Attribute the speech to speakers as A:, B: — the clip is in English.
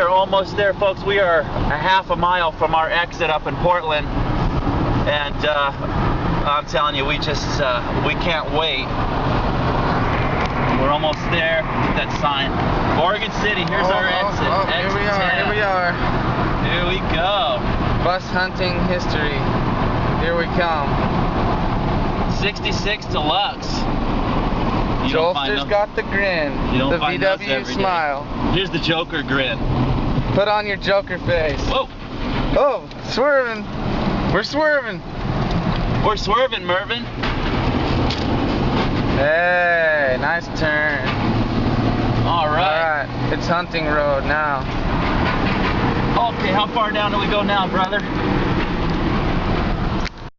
A: almost there, folks. We are a half a mile from our exit up in Portland, and uh, I'm telling you, we just uh, we can't wait. We're almost there. That sign, Oregon City. Here's
B: Oh,
A: our
B: oh,
A: exit.
B: oh, here
A: exit
B: we are.
A: 10.
B: Here we are.
A: Here we go.
B: Bus hunting history. Here we come.
A: 66 Deluxe. You don't find
B: Jolster's got the grin. the VW
A: every day.
B: smile.
A: Here's the Joker grin.
B: Put on your Joker face.
A: Whoa,
B: Oh, swerving. We're swerving.
A: we're swerving, Mervin.
B: Hey, nice turn.
A: All right.
B: Alright, it's hunting road now.
A: Okay, how far down do we go now, brother?